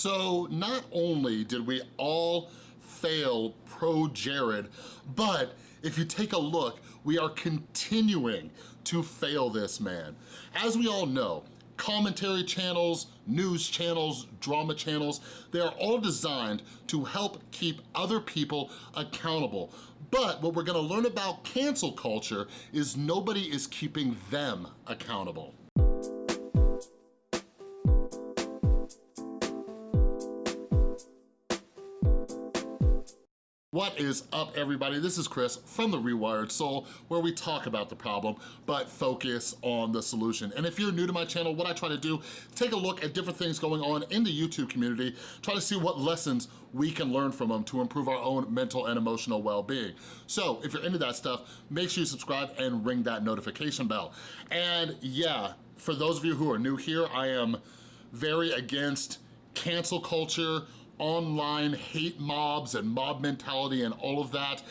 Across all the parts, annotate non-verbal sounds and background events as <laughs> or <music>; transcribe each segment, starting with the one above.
So not only did we all fail pro Jared, but if you take a look, we are continuing to fail this man. As we all know, commentary channels, news channels, drama channels, they are all designed to help keep other people accountable. But what we're gonna learn about cancel culture is nobody is keeping them accountable. What is up everybody? This is Chris from The Rewired Soul where we talk about the problem but focus on the solution. And if you're new to my channel, what I try to do, take a look at different things going on in the YouTube community, try to see what lessons we can learn from them to improve our own mental and emotional well-being. So if you're into that stuff, make sure you subscribe and ring that notification bell. And yeah, for those of you who are new here, I am very against cancel culture, online hate mobs and mob mentality and all of that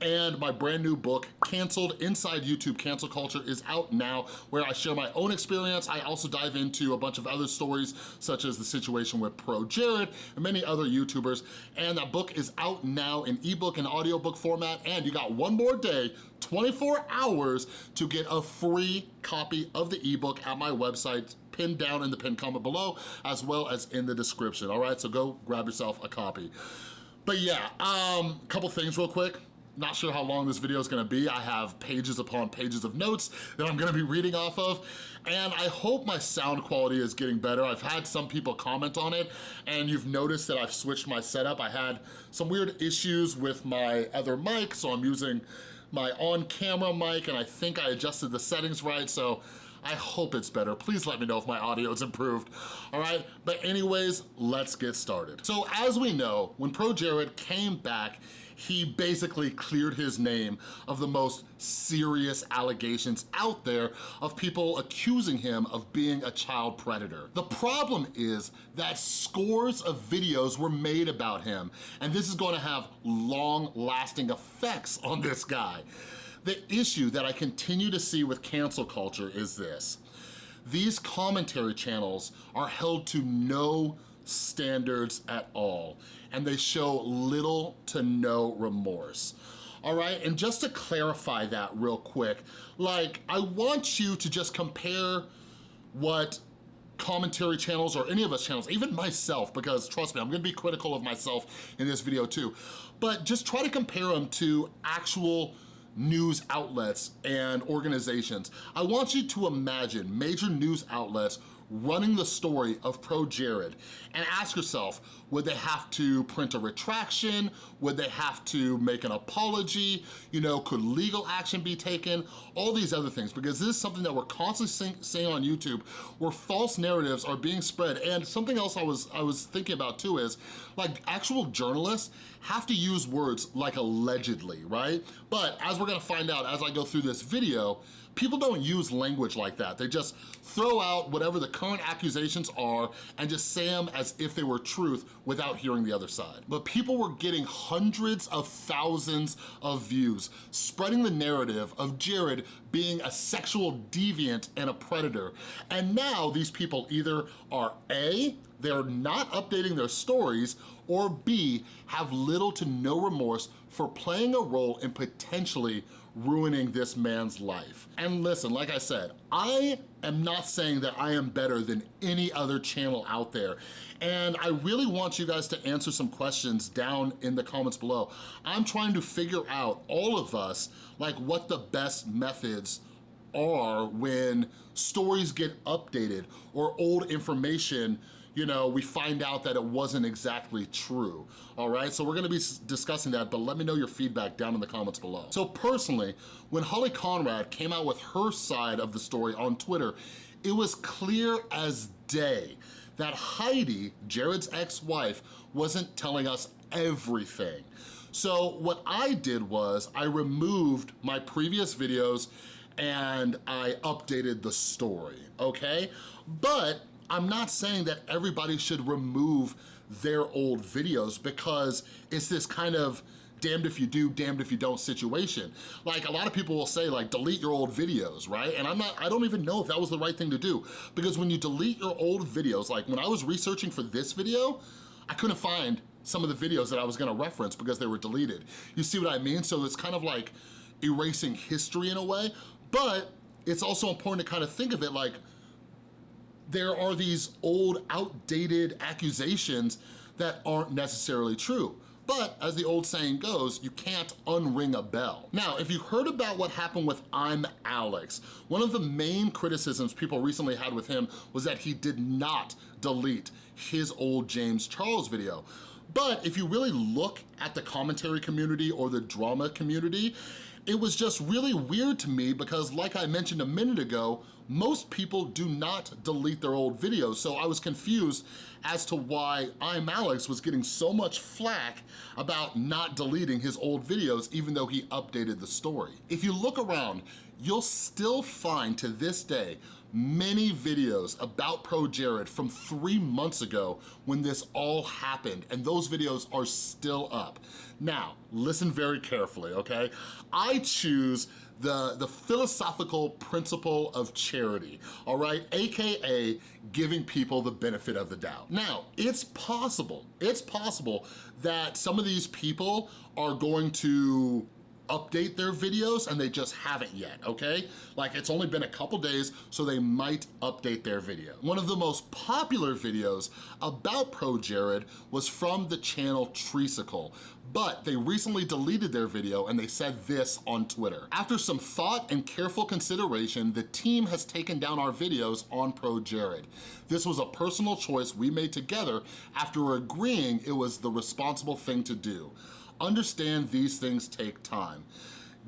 and my brand new book, Canceled Inside YouTube Cancel Culture is out now where I share my own experience. I also dive into a bunch of other stories such as the situation with Pro Jared and many other YouTubers. And that book is out now in ebook and audiobook format and you got one more day 24 hours to get a free copy of the ebook at my website pinned down in the pinned comment below as well as in the description, all right? So go grab yourself a copy. But yeah, um, couple things real quick. Not sure how long this video is gonna be. I have pages upon pages of notes that I'm gonna be reading off of, and I hope my sound quality is getting better. I've had some people comment on it, and you've noticed that I've switched my setup. I had some weird issues with my other mic, so I'm using my on-camera mic, and I think I adjusted the settings right, so I hope it's better. Please let me know if my audio is improved, all right? But anyways, let's get started. So as we know, when Pro Jared came back, he basically cleared his name of the most serious allegations out there of people accusing him of being a child predator. The problem is that scores of videos were made about him, and this is gonna have long-lasting effects on this guy. The issue that I continue to see with cancel culture is this. These commentary channels are held to no standards at all, and they show little to no remorse. All right, and just to clarify that real quick, like I want you to just compare what commentary channels or any of us channels, even myself, because trust me, I'm gonna be critical of myself in this video too, but just try to compare them to actual news outlets and organizations. I want you to imagine major news outlets running the story of Pro Jared and ask yourself, would they have to print a retraction? Would they have to make an apology? You know, could legal action be taken? All these other things, because this is something that we're constantly seeing on YouTube where false narratives are being spread. And something else I was, I was thinking about too is, like actual journalists have to use words like allegedly, right? But as we're gonna find out as I go through this video, people don't use language like that. They just throw out whatever the current accusations are and just say them as if they were truth without hearing the other side. But people were getting hundreds of thousands of views, spreading the narrative of Jared being a sexual deviant and a predator. And now these people either are A, they're not updating their stories, or B, have little to no remorse for playing a role in potentially ruining this man's life. And listen, like I said, I am not saying that I am better than any other channel out there. And I really want you guys to answer some questions down in the comments below. I'm trying to figure out, all of us, like what the best methods are when stories get updated or old information you know, we find out that it wasn't exactly true, all right? So we're gonna be discussing that, but let me know your feedback down in the comments below. So personally, when Holly Conrad came out with her side of the story on Twitter, it was clear as day that Heidi, Jared's ex-wife, wasn't telling us everything. So what I did was I removed my previous videos and I updated the story, okay? But I'm not saying that everybody should remove their old videos because it's this kind of damned if you do, damned if you don't situation. Like a lot of people will say like delete your old videos, right? And I'm not, I don't even know if that was the right thing to do because when you delete your old videos, like when I was researching for this video, I couldn't find some of the videos that I was gonna reference because they were deleted. You see what I mean? So it's kind of like erasing history in a way, but it's also important to kind of think of it like there are these old outdated accusations that aren't necessarily true. But as the old saying goes, you can't unring a bell. Now, if you heard about what happened with I'm Alex, one of the main criticisms people recently had with him was that he did not delete his old James Charles video. But if you really look at the commentary community or the drama community, it was just really weird to me because like I mentioned a minute ago, most people do not delete their old videos, so I was confused as to why I'm Alex was getting so much flack about not deleting his old videos even though he updated the story. If you look around, you'll still find to this day many videos about Pro Jared from three months ago when this all happened, and those videos are still up. Now, listen very carefully, okay? I choose the, the philosophical principle of charity, all right? AKA giving people the benefit of the doubt. Now, it's possible, it's possible that some of these people are going to update their videos and they just haven't yet, okay? Like it's only been a couple days, so they might update their video. One of the most popular videos about Pro Jared was from the channel Treesicle, but they recently deleted their video and they said this on Twitter. After some thought and careful consideration, the team has taken down our videos on Pro Jared. This was a personal choice we made together after agreeing it was the responsible thing to do. Understand these things take time.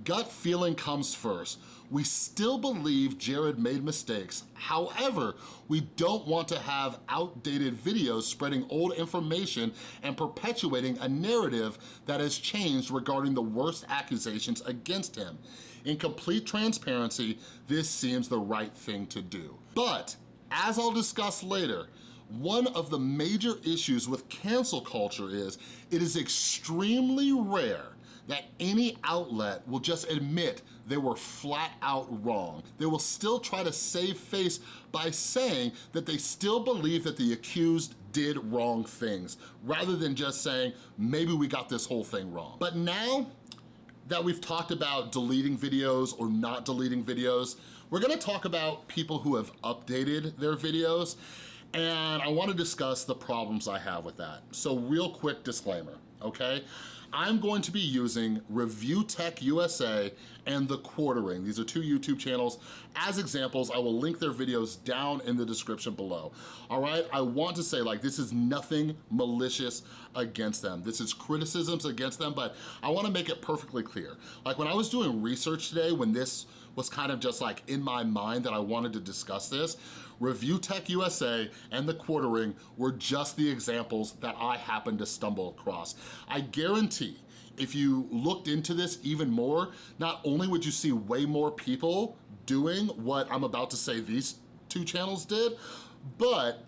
Gut feeling comes first. We still believe Jared made mistakes. However, we don't want to have outdated videos spreading old information and perpetuating a narrative that has changed regarding the worst accusations against him. In complete transparency, this seems the right thing to do. But, as I'll discuss later, one of the major issues with cancel culture is it is extremely rare that any outlet will just admit they were flat out wrong. They will still try to save face by saying that they still believe that the accused did wrong things, rather than just saying, maybe we got this whole thing wrong. But now that we've talked about deleting videos or not deleting videos, we're gonna talk about people who have updated their videos and I wanna discuss the problems I have with that. So real quick disclaimer, okay? I'm going to be using Review Tech USA and The Quartering. These are two YouTube channels. As examples, I will link their videos down in the description below. All right, I want to say like this is nothing malicious against them. This is criticisms against them, but I wanna make it perfectly clear. Like when I was doing research today, when this was kind of just like in my mind that I wanted to discuss this, Review Tech USA and The Quartering were just the examples that I happened to stumble across. I guarantee if you looked into this even more, not only would you see way more people doing what I'm about to say these two channels did, but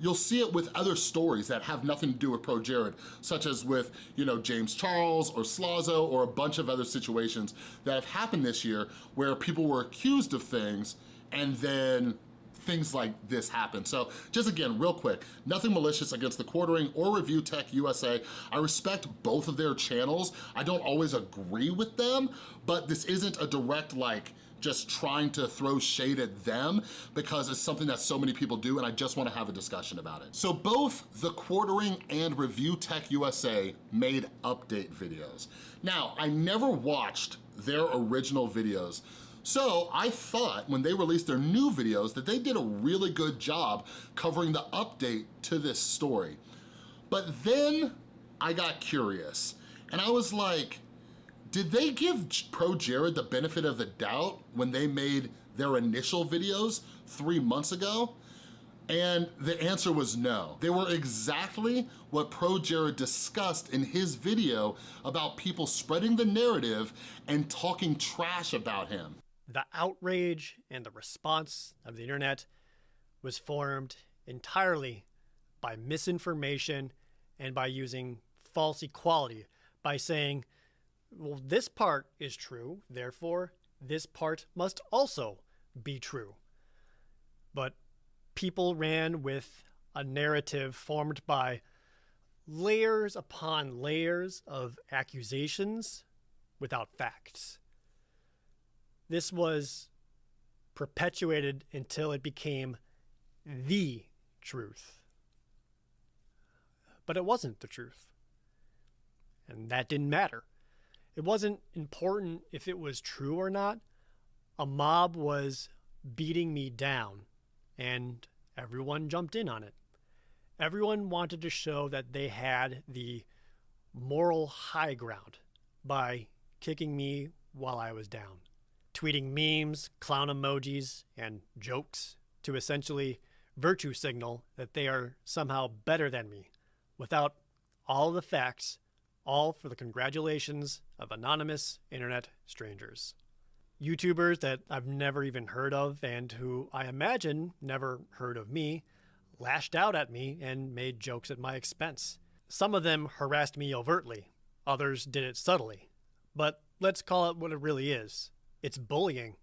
you'll see it with other stories that have nothing to do with Pro Jared, such as with, you know, James Charles or Slazo or a bunch of other situations that have happened this year where people were accused of things and then things like this happen. So just again, real quick, nothing malicious against the Quartering or Review Tech USA. I respect both of their channels. I don't always agree with them, but this isn't a direct like, just trying to throw shade at them because it's something that so many people do and I just wanna have a discussion about it. So both The Quartering and Review Tech USA made update videos. Now, I never watched their original videos, so I thought when they released their new videos that they did a really good job covering the update to this story. But then I got curious and I was like, did they give Pro Jared the benefit of the doubt when they made their initial videos three months ago? And the answer was no. They were exactly what Pro Jared discussed in his video about people spreading the narrative and talking trash about him. The outrage and the response of the internet was formed entirely by misinformation and by using false equality by saying, well, this part is true, therefore, this part must also be true. But people ran with a narrative formed by layers upon layers of accusations without facts. This was perpetuated until it became the truth. But it wasn't the truth. And that didn't matter. It wasn't important if it was true or not. A mob was beating me down, and everyone jumped in on it. Everyone wanted to show that they had the moral high ground by kicking me while I was down, tweeting memes, clown emojis, and jokes to essentially virtue signal that they are somehow better than me without all the facts, all for the congratulations of anonymous internet strangers. YouTubers that I've never even heard of and who I imagine never heard of me lashed out at me and made jokes at my expense. Some of them harassed me overtly, others did it subtly. But let's call it what it really is it's bullying.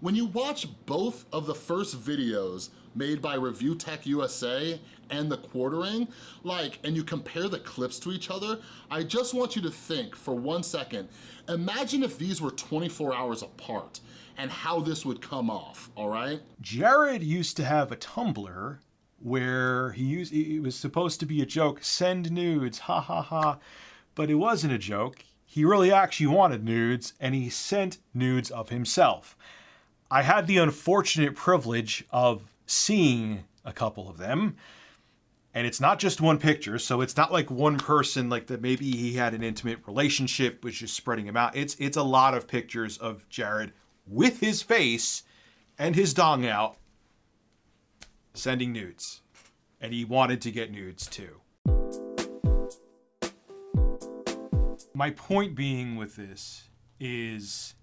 When you watch both of the first videos made by Review Tech USA and The Quartering, like, and you compare the clips to each other, I just want you to think for one second, imagine if these were 24 hours apart and how this would come off, all right? Jared used to have a Tumblr where he used, it was supposed to be a joke, send nudes, ha ha ha, but it wasn't a joke. He really actually wanted nudes and he sent nudes of himself. I had the unfortunate privilege of seeing a couple of them. And it's not just one picture, so it's not like one person like that maybe he had an intimate relationship was just spreading them out. It's it's a lot of pictures of Jared with his face and his dong out sending nudes. And he wanted to get nudes too. My point being with this is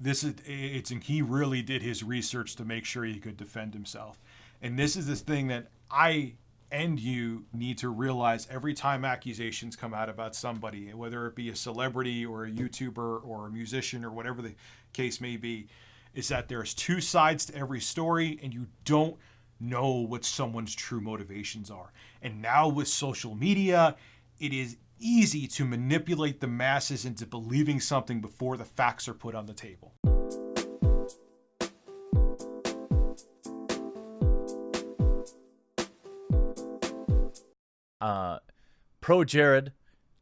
this is it's and he really did his research to make sure he could defend himself. And this is this thing that I and you need to realize every time accusations come out about somebody, whether it be a celebrity or a YouTuber or a musician or whatever the case may be, is that there's two sides to every story and you don't know what someone's true motivations are. And now with social media, it is easy to manipulate the masses into believing something before the facts are put on the table. Uh, Pro Jared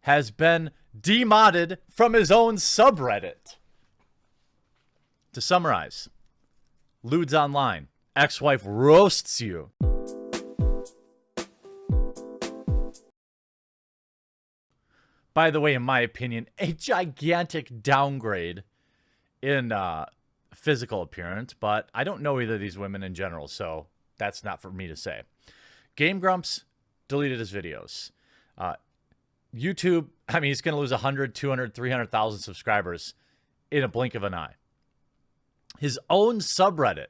has been demodded from his own subreddit. To summarize, Ludes Online, ex-wife roasts you. By the way, in my opinion, a gigantic downgrade in uh, physical appearance, but I don't know either of these women in general, so that's not for me to say. Game Grumps deleted his videos. Uh, YouTube, <laughs> I mean, he's going to lose 100, 200, 300,000 subscribers in a blink of an eye. His own subreddit,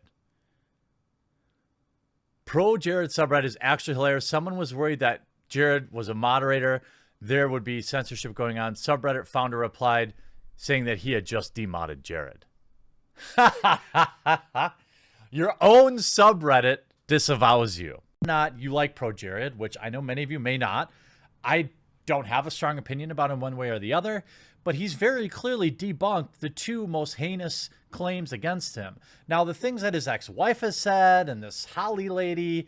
Pro Jared subreddit, is actually hilarious. Someone was worried that Jared was a moderator there would be censorship going on. Subreddit founder replied saying that he had just demodded Jared. <laughs> Your own subreddit disavows you. Not you like Pro Jared, which I know many of you may not. I don't have a strong opinion about him one way or the other, but he's very clearly debunked the two most heinous claims against him. Now, the things that his ex-wife has said and this Holly lady,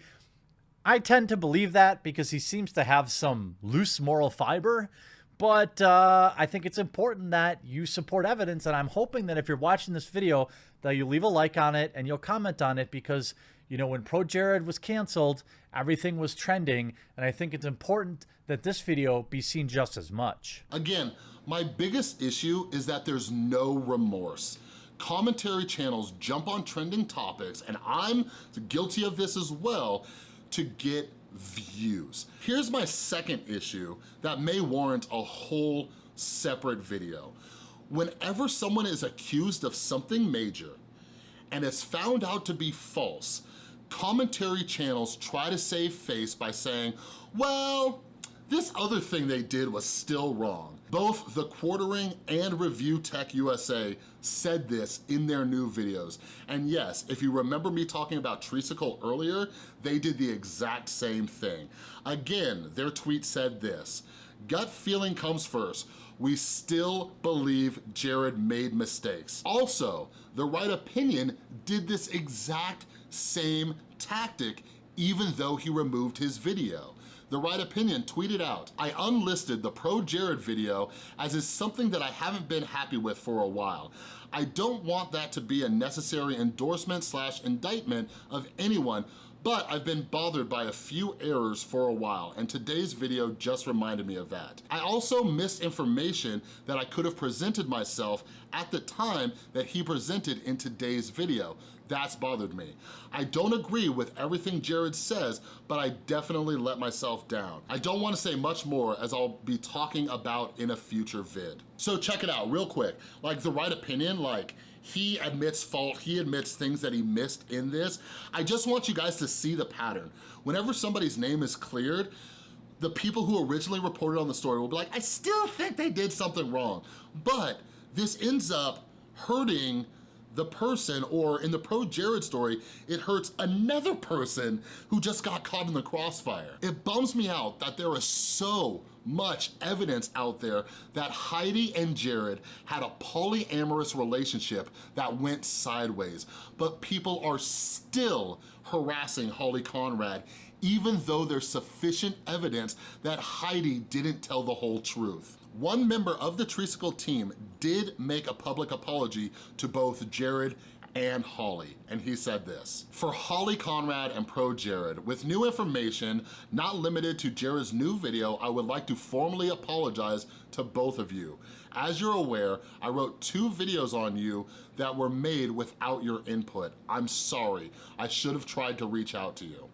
I tend to believe that because he seems to have some loose moral fiber. But uh, I think it's important that you support evidence. And I'm hoping that if you're watching this video, that you leave a like on it and you'll comment on it because, you know, when Pro Jared was canceled, everything was trending. And I think it's important that this video be seen just as much. Again, my biggest issue is that there's no remorse commentary channels jump on trending topics, and I'm guilty of this as well, to get views. Here's my second issue that may warrant a whole separate video. Whenever someone is accused of something major and it's found out to be false, commentary channels try to save face by saying, well, This other thing they did was still wrong. Both The Quartering and Review Tech USA said this in their new videos. And yes, if you remember me talking about Treesicle earlier, they did the exact same thing. Again, their tweet said this, gut feeling comes first. We still believe Jared made mistakes. Also, The Right Opinion did this exact same tactic even though he removed his video. The Right Opinion tweeted out, I unlisted the Pro Jared video as is something that I haven't been happy with for a while. I don't want that to be a necessary endorsement slash indictment of anyone but I've been bothered by a few errors for a while and today's video just reminded me of that. I also missed information that I could have presented myself at the time that he presented in today's video. That's bothered me. I don't agree with everything Jared says, but I definitely let myself down. I don't wanna say much more as I'll be talking about in a future vid. So check it out real quick. Like the right opinion, like he admits fault, he admits things that he missed in this. I just want you guys to see the pattern. Whenever somebody's name is cleared, the people who originally reported on the story will be like, I still think they did something wrong. But this ends up hurting the person, or in the pro Jared story, it hurts another person who just got caught in the crossfire. It bums me out that there is so much evidence out there that Heidi and Jared had a polyamorous relationship that went sideways, but people are still harassing Holly Conrad even though there's sufficient evidence that Heidi didn't tell the whole truth. One member of the Treesicle team did make a public apology to both Jared and Holly, and he said this. For Holly Conrad and Pro Jared, with new information, not limited to Jared's new video, I would like to formally apologize to both of you. As you're aware, I wrote two videos on you that were made without your input. I'm sorry, I should have tried to reach out to you.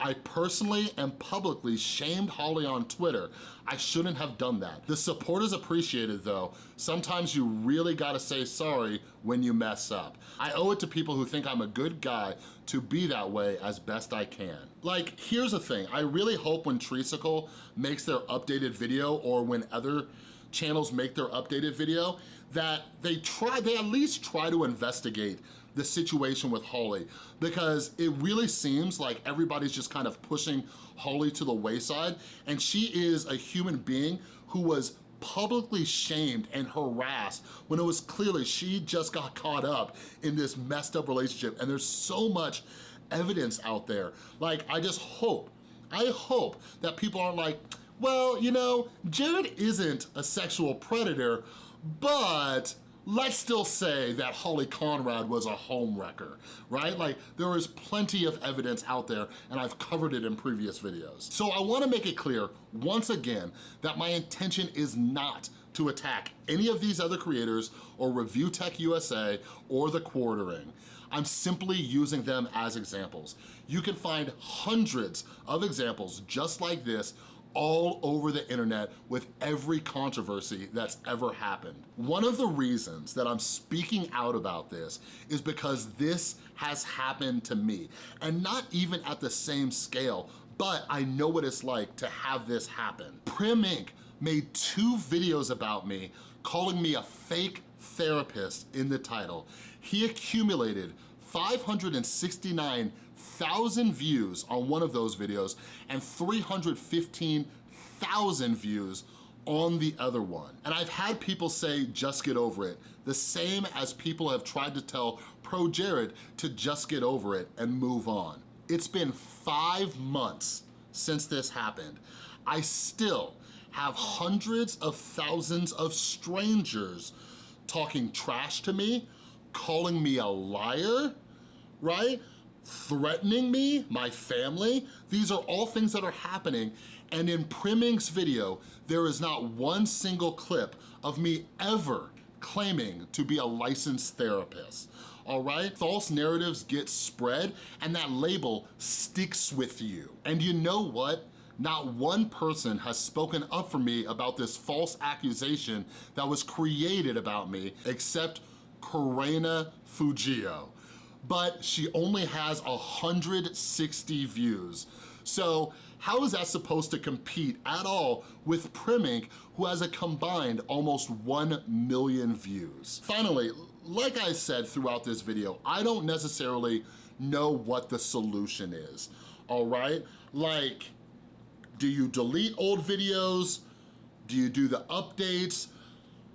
I personally and publicly shamed Holly on Twitter. I shouldn't have done that. The support is appreciated though. Sometimes you really gotta say sorry when you mess up. I owe it to people who think I'm a good guy to be that way as best I can. Like, here's the thing. I really hope when Treesicle makes their updated video or when other channels make their updated video that they try, they at least try to investigate the situation with Holly because it really seems like everybody's just kind of pushing Holly to the wayside and she is a human being who was publicly shamed and harassed when it was clearly she just got caught up in this messed up relationship and there's so much evidence out there. Like, I just hope, I hope that people aren't like, well, you know, Jared isn't a sexual predator, but let's still say that Holly Conrad was a homewrecker, right? Like there is plenty of evidence out there and I've covered it in previous videos. So I wanna make it clear once again that my intention is not to attack any of these other creators or Review Tech USA or The Quartering. I'm simply using them as examples. You can find hundreds of examples just like this all over the internet with every controversy that's ever happened. One of the reasons that I'm speaking out about this is because this has happened to me, and not even at the same scale, but I know what it's like to have this happen. Prim Inc. made two videos about me calling me a fake therapist in the title. He accumulated 569 1,000 views on one of those videos and 315,000 views on the other one. And I've had people say, just get over it, the same as people have tried to tell Pro Jared to just get over it and move on. It's been five months since this happened. I still have hundreds of thousands of strangers talking trash to me, calling me a liar, right? Threatening me, my family. These are all things that are happening. And in Prim Inc.'s video, there is not one single clip of me ever claiming to be a licensed therapist all right? False narratives get spread and that label sticks with you. And you know what? Not one person has spoken up for me about this false accusation that was created about me except Corena Fujio but she only has 160 views. So how is that supposed to compete at all with Primink, who has a combined almost 1 million views? Finally, like I said throughout this video, I don't necessarily know what the solution is, all right? Like, do you delete old videos? Do you do the updates?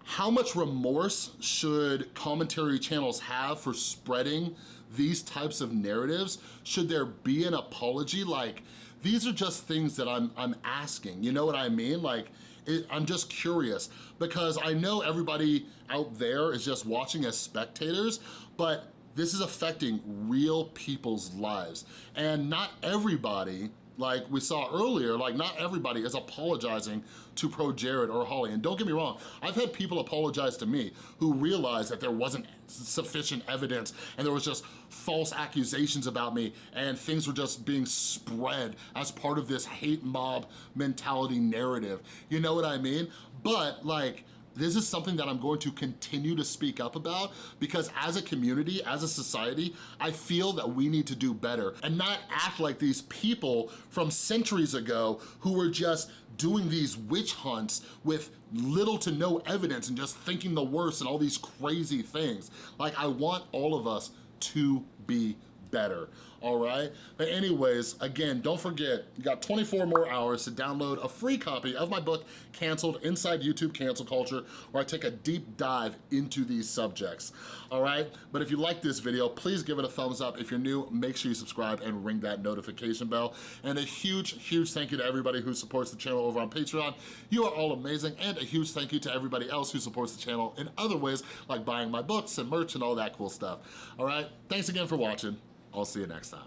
How much remorse should commentary channels have for spreading these types of narratives? Should there be an apology? Like, these are just things that I'm, I'm asking, you know what I mean? Like, it, I'm just curious because I know everybody out there is just watching as spectators, but this is affecting real people's lives. And not everybody like we saw earlier, like not everybody is apologizing to Pro Jared or Holly. And don't get me wrong, I've had people apologize to me who realized that there wasn't sufficient evidence and there was just false accusations about me and things were just being spread as part of this hate mob mentality narrative. You know what I mean? But like, this is something that I'm going to continue to speak up about because as a community, as a society, I feel that we need to do better and not act like these people from centuries ago who were just doing these witch hunts with little to no evidence and just thinking the worst and all these crazy things. Like I want all of us to be better, all right? But anyways, again, don't forget, you got 24 more hours to download a free copy of my book, Canceled, Inside YouTube Cancel Culture, where I take a deep dive into these subjects, all right? But if you like this video, please give it a thumbs up. If you're new, make sure you subscribe and ring that notification bell. And a huge, huge thank you to everybody who supports the channel over on Patreon. You are all amazing. And a huge thank you to everybody else who supports the channel in other ways, like buying my books and merch and all that cool stuff, all right? Thanks again for watching. I'll see you next time.